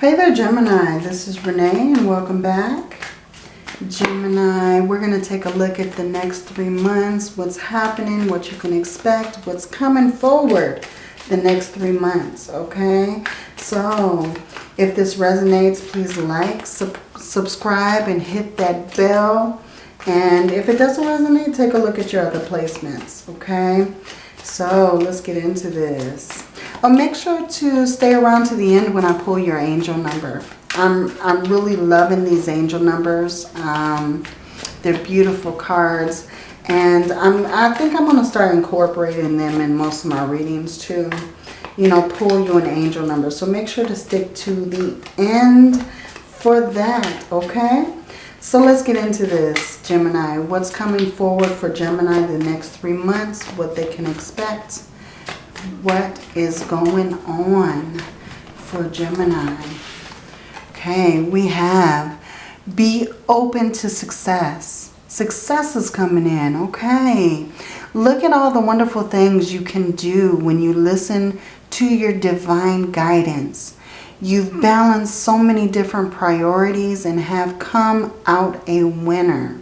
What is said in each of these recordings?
Hey there, Gemini. This is Renee and welcome back. Gemini, we're going to take a look at the next three months, what's happening, what you can expect, what's coming forward the next three months, okay? So, if this resonates, please like, sub subscribe, and hit that bell. And if it doesn't resonate, take a look at your other placements, okay? So, let's get into this. Oh, make sure to stay around to the end when I pull your angel number. I'm, I'm really loving these angel numbers. Um, they're beautiful cards. And I'm, I think I'm going to start incorporating them in most of my readings too. You know, pull you an angel number. So make sure to stick to the end for that, okay? So let's get into this, Gemini. What's coming forward for Gemini the next three months, what they can expect what is going on for Gemini. Okay, we have be open to success. Success is coming in, okay. Look at all the wonderful things you can do when you listen to your divine guidance. You've balanced so many different priorities and have come out a winner.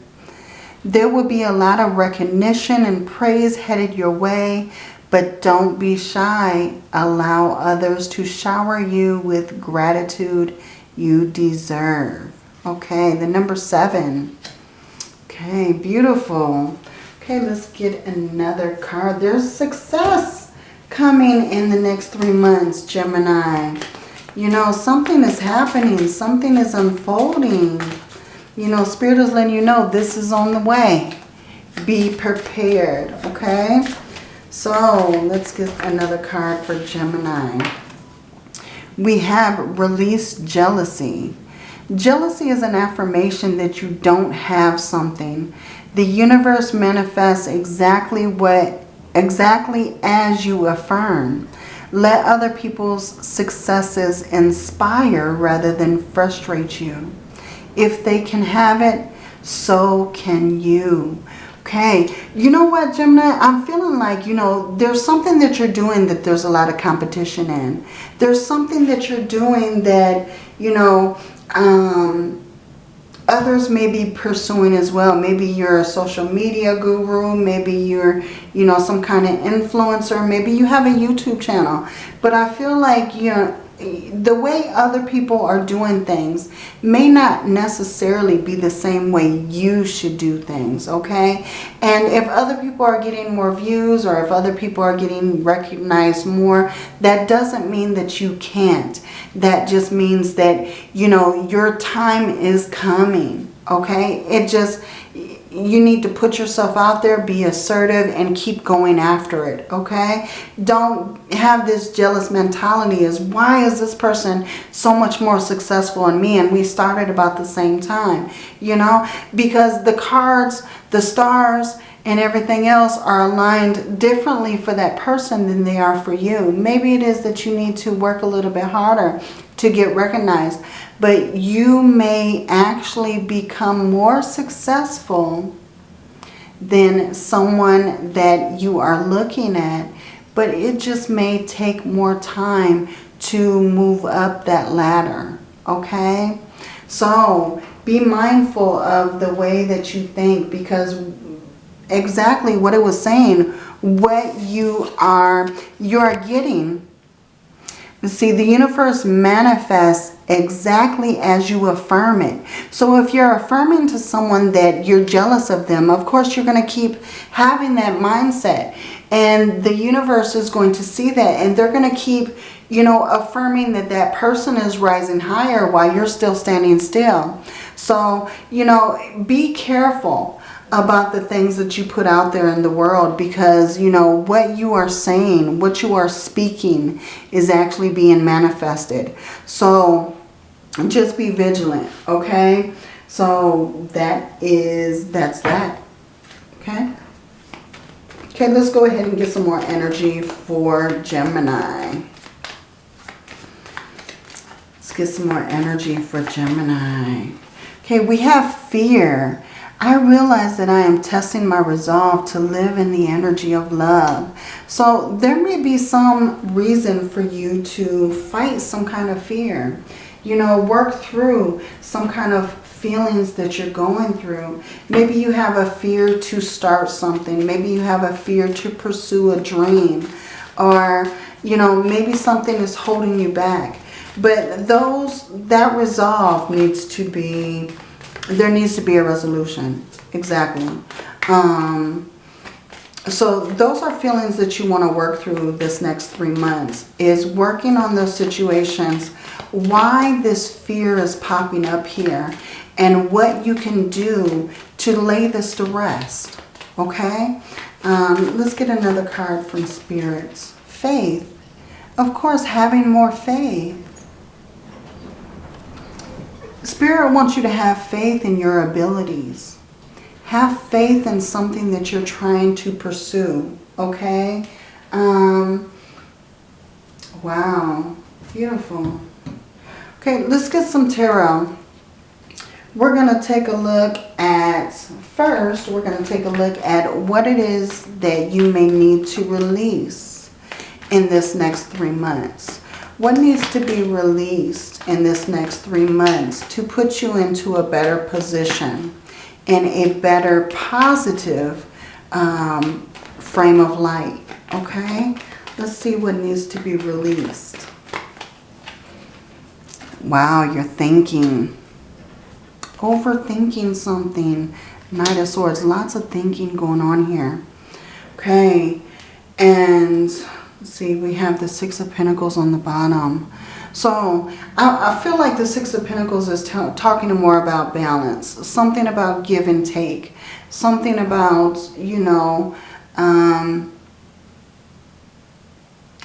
There will be a lot of recognition and praise headed your way but don't be shy. Allow others to shower you with gratitude you deserve. Okay, the number seven. Okay, beautiful. Okay, let's get another card. There's success coming in the next three months, Gemini. You know, something is happening. Something is unfolding. You know, Spirit is letting you know this is on the way. Be prepared, okay? So let's get another card for Gemini. We have release jealousy. Jealousy is an affirmation that you don't have something. The universe manifests exactly what exactly as you affirm. Let other people's successes inspire rather than frustrate you. If they can have it, so can you. Okay, you know what, Gemini? I'm feeling like, you know, there's something that you're doing that there's a lot of competition in. There's something that you're doing that, you know, um, others may be pursuing as well. Maybe you're a social media guru. Maybe you're, you know, some kind of influencer. Maybe you have a YouTube channel. But I feel like, you know, the way other people are doing things may not necessarily be the same way you should do things, okay? And if other people are getting more views or if other people are getting recognized more, that doesn't mean that you can't. That just means that, you know, your time is coming, okay? It just, you need to put yourself out there, be assertive, and keep going after it, okay? Don't have this jealous mentality as why is this person so much more successful than me and we started about the same time, you know? Because the cards, the stars, and everything else are aligned differently for that person than they are for you. Maybe it is that you need to work a little bit harder to get recognized but you may actually become more successful than someone that you are looking at. But it just may take more time to move up that ladder. Okay? So be mindful of the way that you think because exactly what it was saying, what you are, you're getting See, the universe manifests exactly as you affirm it. So if you're affirming to someone that you're jealous of them, of course you're going to keep having that mindset. And the universe is going to see that and they're going to keep, you know, affirming that that person is rising higher while you're still standing still. So, you know, be careful about the things that you put out there in the world because, you know, what you are saying, what you are speaking is actually being manifested. So just be vigilant, okay? So that is, that's that, okay? Okay, let's go ahead and get some more energy for Gemini. Let's get some more energy for Gemini. Okay, we have fear. I realize that I am testing my resolve to live in the energy of love. So there may be some reason for you to fight some kind of fear. You know, work through some kind of feelings that you're going through. Maybe you have a fear to start something. Maybe you have a fear to pursue a dream. Or, you know, maybe something is holding you back. But those, that resolve needs to be, there needs to be a resolution. Exactly. Um, so those are feelings that you want to work through this next three months. Is working on those situations. Why this fear is popping up here. And what you can do to lay this to rest. Okay. Um, let's get another card from Spirits. Faith. Of course, having more faith. Spirit wants you to have faith in your abilities. Have faith in something that you're trying to pursue. Okay? Um, wow. Beautiful. Okay, let's get some tarot. We're going to take a look at, first, we're going to take a look at what it is that you may need to release in this next three months. What needs to be released in this next three months to put you into a better position in a better positive um, frame of light, okay? Let's see what needs to be released. Wow, you're thinking. Overthinking something. Knight of Swords. Lots of thinking going on here. Okay. And see, we have the Six of Pentacles on the bottom. So I, I feel like the Six of Pentacles is talking more about balance. Something about give and take. Something about, you know, um,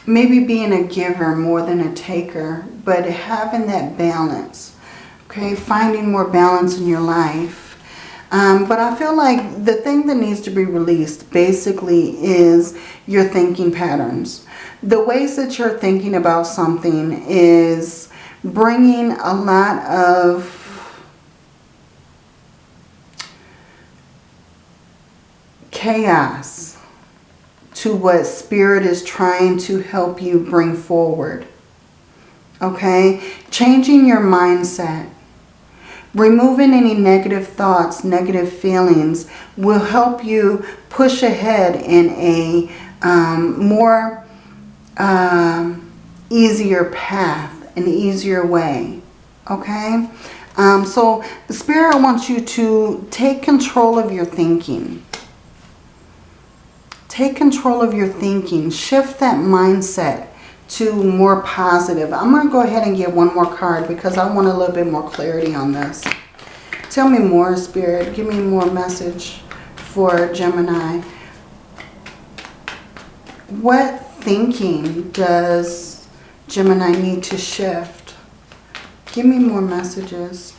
maybe being a giver more than a taker. But having that balance. Okay, finding more balance in your life. Um, but I feel like the thing that needs to be released basically is your thinking patterns. The ways that you're thinking about something is bringing a lot of chaos to what Spirit is trying to help you bring forward. Okay? Changing your mindset Removing any negative thoughts, negative feelings will help you push ahead in a um, more uh, easier path, an easier way. Okay? Um, so the Spirit wants you to take control of your thinking. Take control of your thinking. Shift that mindset to more positive. I'm going to go ahead and get one more card because I want a little bit more clarity on this. Tell me more, Spirit. Give me more message for Gemini. What thinking does Gemini need to shift? Give me more messages.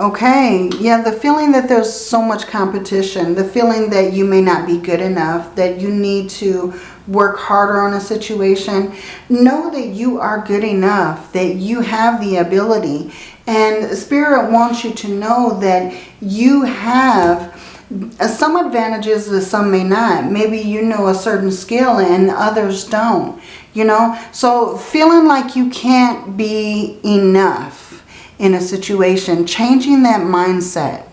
Okay, yeah, the feeling that there's so much competition, the feeling that you may not be good enough, that you need to work harder on a situation. Know that you are good enough, that you have the ability. And Spirit wants you to know that you have uh, some advantages that some may not. Maybe you know a certain skill and others don't, you know. So feeling like you can't be enough in a situation, changing that mindset.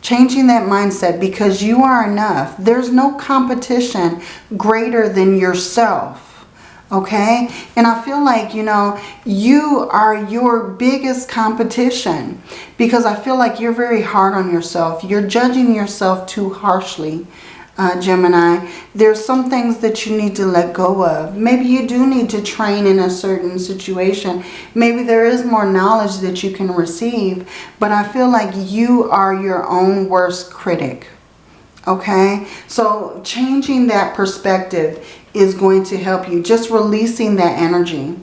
Changing that mindset because you are enough. There's no competition greater than yourself. Okay? And I feel like, you know, you are your biggest competition because I feel like you're very hard on yourself. You're judging yourself too harshly uh, Gemini, there's some things that you need to let go of. Maybe you do need to train in a certain situation. Maybe there is more knowledge that you can receive. But I feel like you are your own worst critic. Okay? So changing that perspective is going to help you. Just releasing that energy.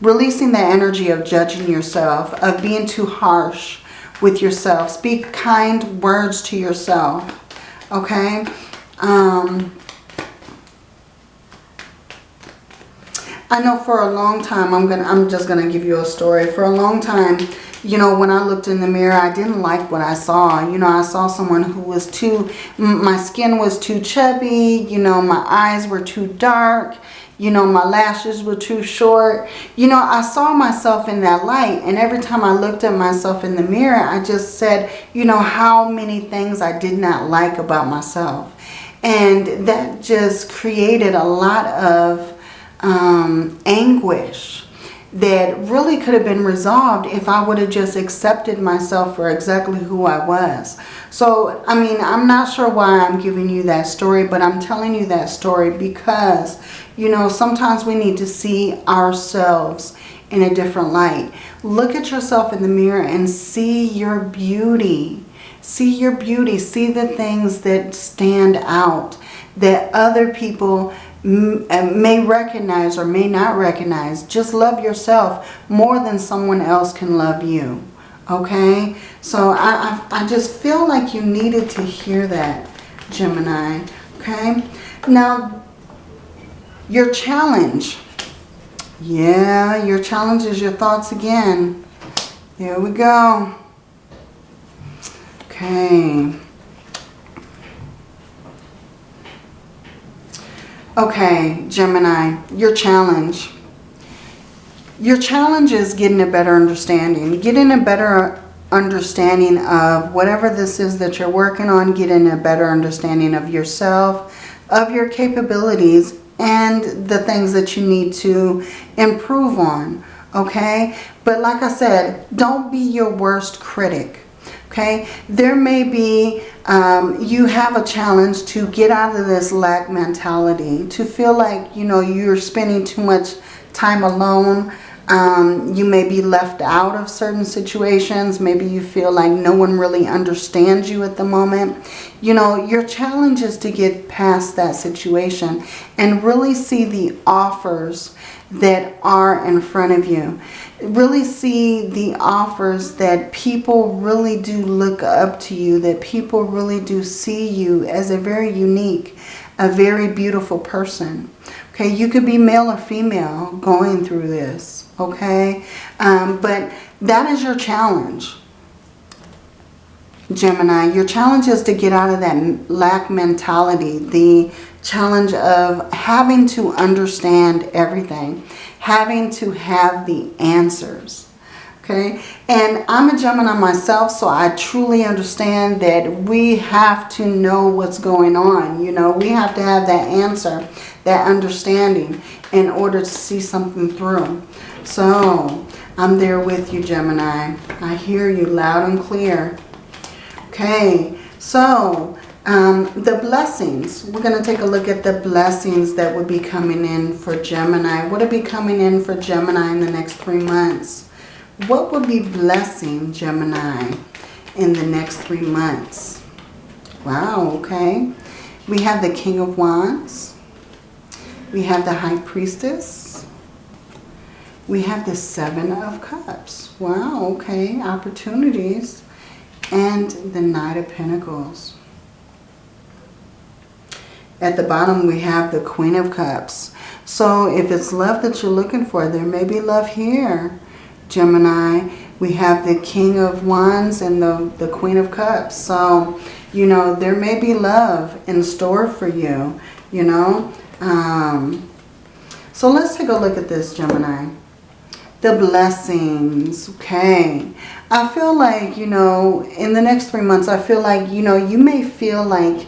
Releasing that energy of judging yourself, of being too harsh with yourself. Speak kind words to yourself. Okay? Um, I know for a long time, I'm gonna, I'm just gonna give you a story. For a long time, you know, when I looked in the mirror, I didn't like what I saw. You know, I saw someone who was too, my skin was too chubby. You know, my eyes were too dark. You know, my lashes were too short. You know, I saw myself in that light. And every time I looked at myself in the mirror, I just said, you know, how many things I did not like about myself. And that just created a lot of um, anguish that really could have been resolved if I would have just accepted myself for exactly who I was. So, I mean, I'm not sure why I'm giving you that story, but I'm telling you that story because, you know, sometimes we need to see ourselves in a different light. Look at yourself in the mirror and see your beauty. See your beauty. See the things that stand out that other people uh, may recognize or may not recognize. Just love yourself more than someone else can love you. Okay? So I, I, I just feel like you needed to hear that, Gemini. Okay? Now, your challenge. Yeah, your challenge is your thoughts again. Here we go. Okay. Okay, Gemini, your challenge. Your challenge is getting a better understanding. Getting a better understanding of whatever this is that you're working on. Getting a better understanding of yourself, of your capabilities, and the things that you need to improve on. Okay? But like I said, don't be your worst critic. Okay, there may be, um, you have a challenge to get out of this lack mentality, to feel like, you know, you're spending too much time alone. Um, you may be left out of certain situations. Maybe you feel like no one really understands you at the moment. You know, your challenge is to get past that situation and really see the offers that are in front of you really see the offers that people really do look up to you, that people really do see you as a very unique, a very beautiful person. Okay, you could be male or female going through this, okay? Um, but that is your challenge, Gemini. Your challenge is to get out of that lack mentality, the challenge of having to understand everything having to have the answers. Okay, and I'm a Gemini myself, so I truly understand that we have to know what's going on. You know, we have to have that answer, that understanding in order to see something through. So, I'm there with you, Gemini. I hear you loud and clear. Okay, so um, the blessings, we're going to take a look at the blessings that would be coming in for Gemini. What would be coming in for Gemini in the next three months? What would be blessing Gemini in the next three months? Wow, okay. We have the King of Wands. We have the High Priestess. We have the Seven of Cups. Wow, okay. Opportunities. And the Knight of Pentacles. At the bottom we have the Queen of Cups. So if it's love that you're looking for, there may be love here, Gemini. We have the King of Wands and the, the Queen of Cups. So, you know, there may be love in store for you, you know. Um, so let's take a look at this, Gemini. The blessings, okay. I feel like, you know, in the next three months, I feel like, you know, you may feel like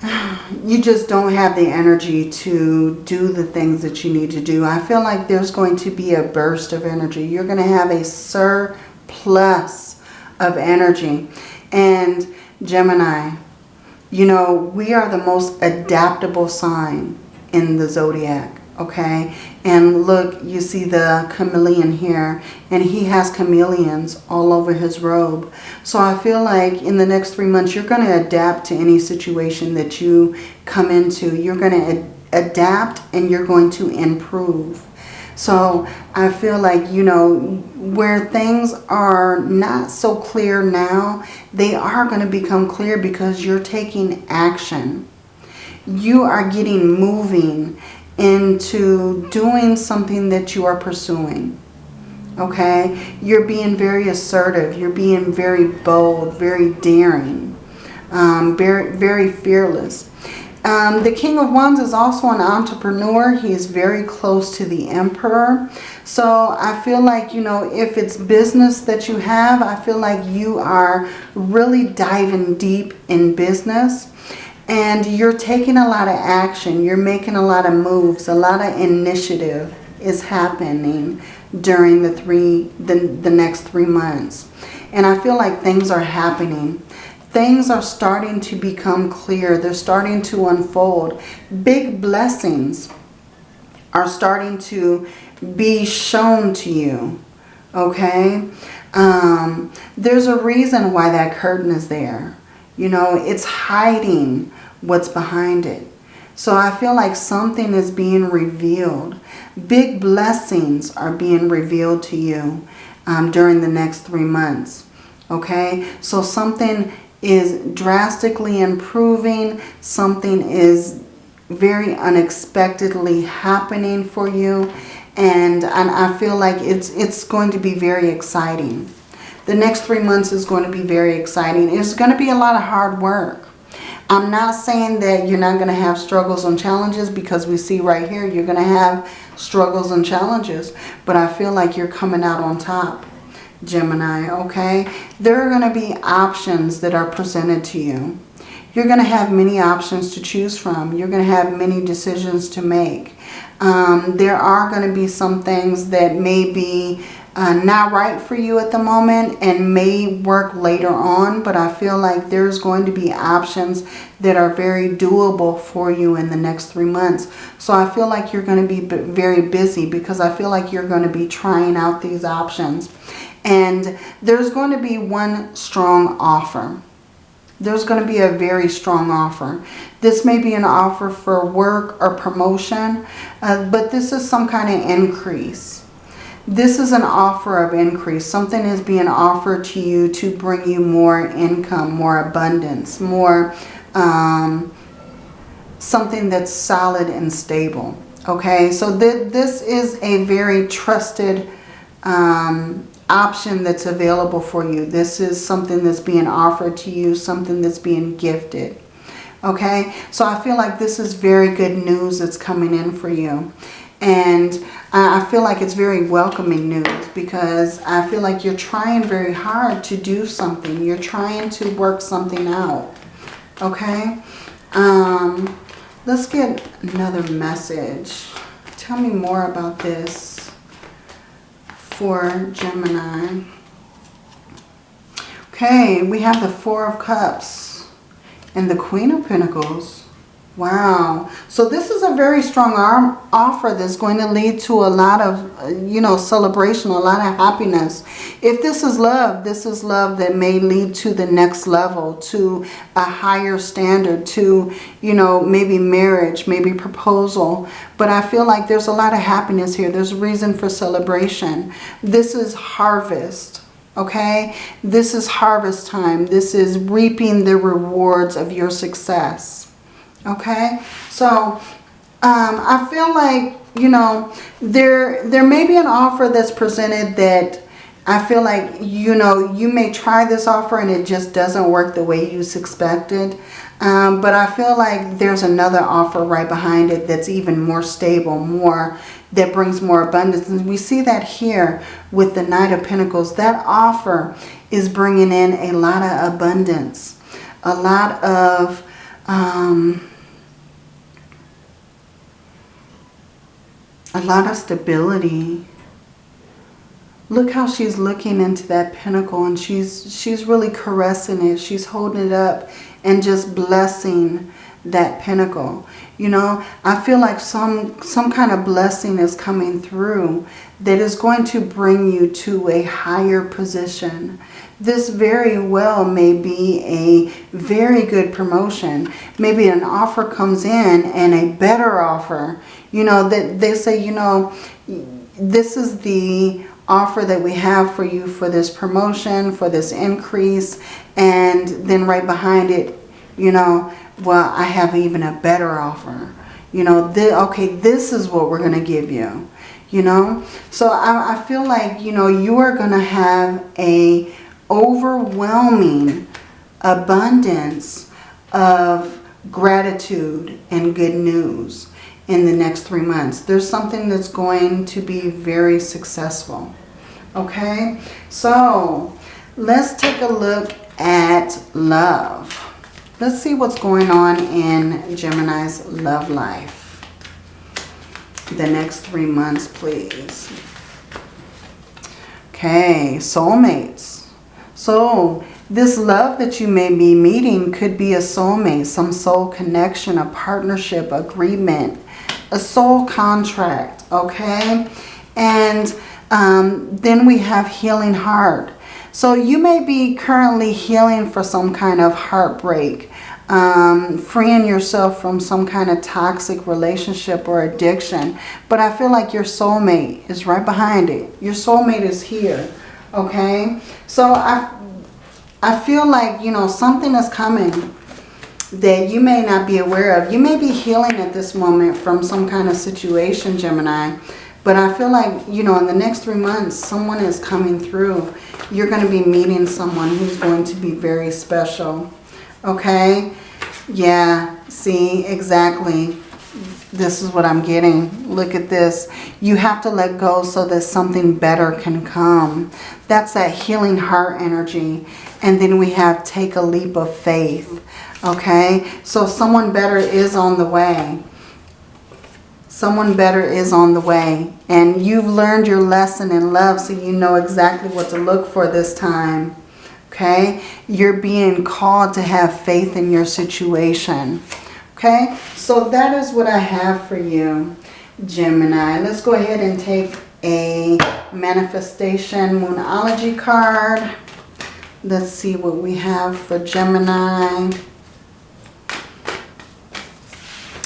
you just don't have the energy to do the things that you need to do. I feel like there's going to be a burst of energy. You're going to have a surplus of energy. And Gemini, you know, we are the most adaptable sign in the zodiac okay? And look, you see the chameleon here, and he has chameleons all over his robe. So I feel like in the next three months, you're going to adapt to any situation that you come into. You're going to adapt and you're going to improve. So I feel like, you know, where things are not so clear now, they are going to become clear because you're taking action. You are getting moving into doing something that you are pursuing. Okay? You're being very assertive. You're being very bold, very daring, um, very, very fearless. Um, the King of Wands is also an entrepreneur. He is very close to the Emperor. So I feel like, you know, if it's business that you have, I feel like you are really diving deep in business. And you're taking a lot of action. You're making a lot of moves. A lot of initiative is happening during the three the, the next three months. And I feel like things are happening things are starting to become clear. They're starting to unfold. Big blessings are starting to be shown to you. Okay? Um, there's a reason why that curtain is there. You know, it's hiding what's behind it. So I feel like something is being revealed. Big blessings are being revealed to you um, during the next three months. Okay, so something is drastically improving. Something is very unexpectedly happening for you. And, and I feel like it's, it's going to be very exciting. The next three months is going to be very exciting. It's going to be a lot of hard work. I'm not saying that you're not going to have struggles and challenges because we see right here you're going to have struggles and challenges. But I feel like you're coming out on top. Gemini, okay? There are going to be options that are presented to you. You're going to have many options to choose from. You're going to have many decisions to make. Um, there are going to be some things that may be uh, not right for you at the moment and may work later on. But I feel like there's going to be options that are very doable for you in the next three months. So I feel like you're going to be very busy because I feel like you're going to be trying out these options. And there's going to be one strong offer. There's going to be a very strong offer. This may be an offer for work or promotion, uh, but this is some kind of increase. This is an offer of increase. Something is being offered to you to bring you more income, more abundance, more um, something that's solid and stable. Okay, so th this is a very trusted um, option that's available for you. This is something that's being offered to you, something that's being gifted. Okay, so I feel like this is very good news that's coming in for you. And I feel like it's very welcoming news because I feel like you're trying very hard to do something. You're trying to work something out. Okay, um, let's get another message. Tell me more about this for Gemini. Okay, we have the Four of Cups and the Queen of Pentacles. Wow. So this is a very strong arm offer that's going to lead to a lot of, uh, you know, celebration, a lot of happiness. If this is love, this is love that may lead to the next level, to a higher standard, to, you know, maybe marriage, maybe proposal. But I feel like there's a lot of happiness here. There's a reason for celebration. This is harvest okay? This is harvest time. This is reaping the rewards of your success okay? So um, I feel like you know there there may be an offer that's presented that I feel like you know you may try this offer and it just doesn't work the way you expected um, but I feel like there's another offer right behind it that's even more stable more that brings more abundance. And we see that here with the Knight of Pentacles. That offer is bringing in a lot of abundance a lot of um, a lot of stability. Look how she's looking into that pentacle and she's she's really caressing it. She's holding it up and just blessing that pentacle. You know, I feel like some some kind of blessing is coming through that is going to bring you to a higher position. This very well may be a very good promotion. Maybe an offer comes in and a better offer you know, that they say, you know, this is the offer that we have for you for this promotion, for this increase. And then right behind it, you know, well, I have even a better offer. You know, okay, this is what we're going to give you. You know, so I, I feel like, you know, you are going to have a overwhelming abundance of gratitude and good news in the next three months. There's something that's going to be very successful. Okay, so let's take a look at love. Let's see what's going on in Gemini's love life. The next three months, please. Okay, soulmates. So this love that you may be meeting could be a soulmate, some soul connection, a partnership, agreement, a soul contract, okay? And um, then we have healing heart. So you may be currently healing for some kind of heartbreak, um, freeing yourself from some kind of toxic relationship or addiction. But I feel like your soulmate is right behind it. Your soulmate is here, okay? So I, I feel like, you know, something is coming that you may not be aware of. You may be healing at this moment from some kind of situation, Gemini. But I feel like, you know, in the next three months, someone is coming through. You're going to be meeting someone who's going to be very special. Okay? Yeah, see, exactly. This is what I'm getting. Look at this. You have to let go so that something better can come. That's that healing heart energy. And then we have take a leap of faith. Okay, so someone better is on the way. Someone better is on the way. And you've learned your lesson in love so you know exactly what to look for this time. Okay, you're being called to have faith in your situation. Okay, so that is what I have for you, Gemini. Let's go ahead and take a manifestation moonology card. Let's see what we have for Gemini.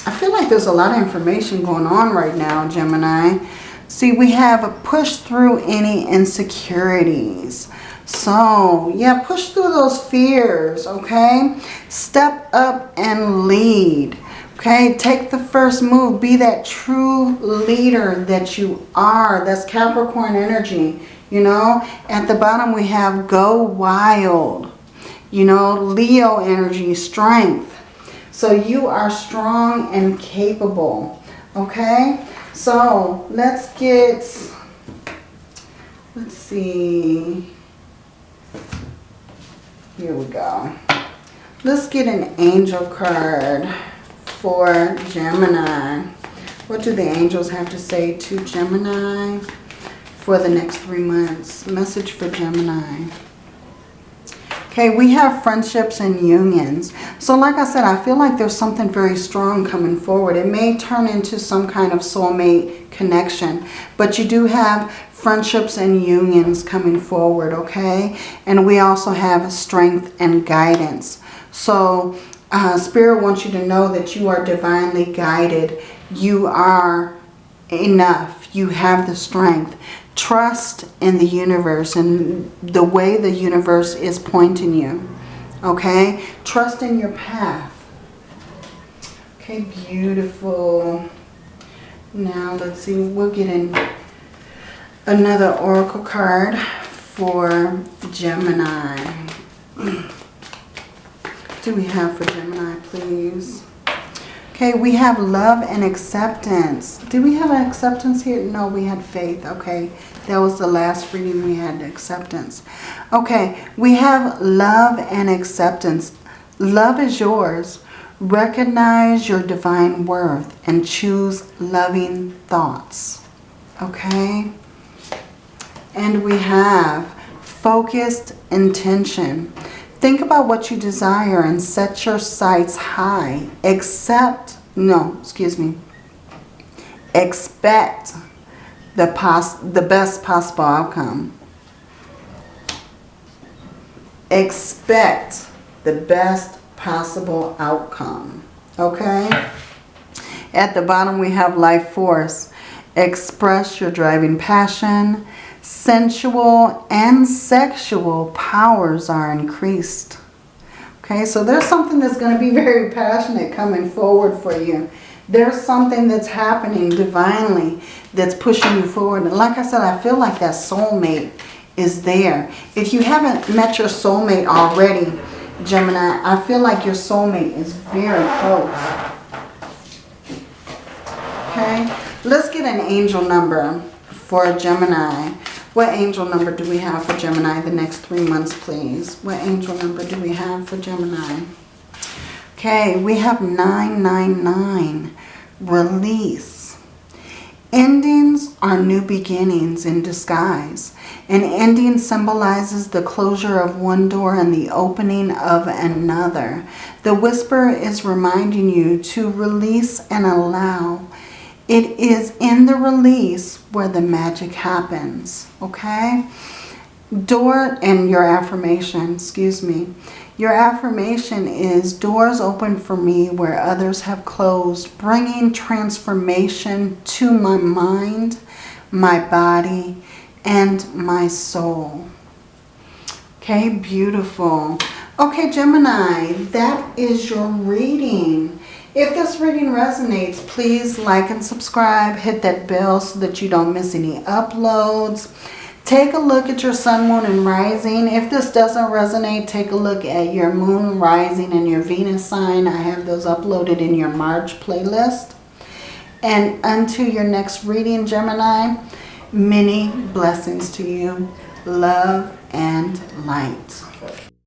I feel like there's a lot of information going on right now, Gemini. See, we have a push through any insecurities. So, yeah, push through those fears, okay? Step up and lead, okay? Take the first move. Be that true leader that you are. That's Capricorn energy. You know, at the bottom we have go wild. You know, Leo energy, strength. So you are strong and capable. Okay? So let's get, let's see. Here we go. Let's get an angel card for Gemini. What do the angels have to say to Gemini? for the next three months. Message for Gemini. Okay, we have friendships and unions. So like I said, I feel like there's something very strong coming forward. It may turn into some kind of soulmate connection. But you do have friendships and unions coming forward, okay? And we also have strength and guidance. So uh, Spirit wants you to know that you are divinely guided. You are enough. You have the strength. Trust in the universe and the way the universe is pointing you. Okay? Trust in your path. Okay, beautiful. Now, let's see. We'll get in another oracle card for Gemini. do we have for Gemini, please? Okay, we have love and acceptance. Did we have acceptance here? No, we had faith. Okay, that was the last reading we had, acceptance. Okay, we have love and acceptance. Love is yours. Recognize your divine worth and choose loving thoughts. Okay? And we have focused intention. Think about what you desire and set your sights high. Accept, no, excuse me. Expect the, pos the best possible outcome. Expect the best possible outcome. Okay? At the bottom we have life force. Express your driving passion sensual and sexual powers are increased. Okay, so there's something that's going to be very passionate coming forward for you, There's something that's happening divinely that's pushing you forward. And like I said, I feel like that soulmate is there. If you haven't met your soulmate already, Gemini, I feel like your soulmate is very close. Okay, let's get an angel number for Gemini. What angel number do we have for Gemini the next three months, please? What angel number do we have for Gemini? Okay, we have 999, release. Endings are new beginnings in disguise. An ending symbolizes the closure of one door and the opening of another. The whisper is reminding you to release and allow. It is in the release where the magic happens, okay? Door and your affirmation, excuse me. Your affirmation is doors open for me where others have closed, bringing transformation to my mind, my body, and my soul. Okay, beautiful. Okay, Gemini, that is your reading. If this reading resonates, please like and subscribe. Hit that bell so that you don't miss any uploads. Take a look at your sun, moon, and rising. If this doesn't resonate, take a look at your moon, rising, and your Venus sign. I have those uploaded in your March playlist. And until your next reading, Gemini, many blessings to you. Love and light.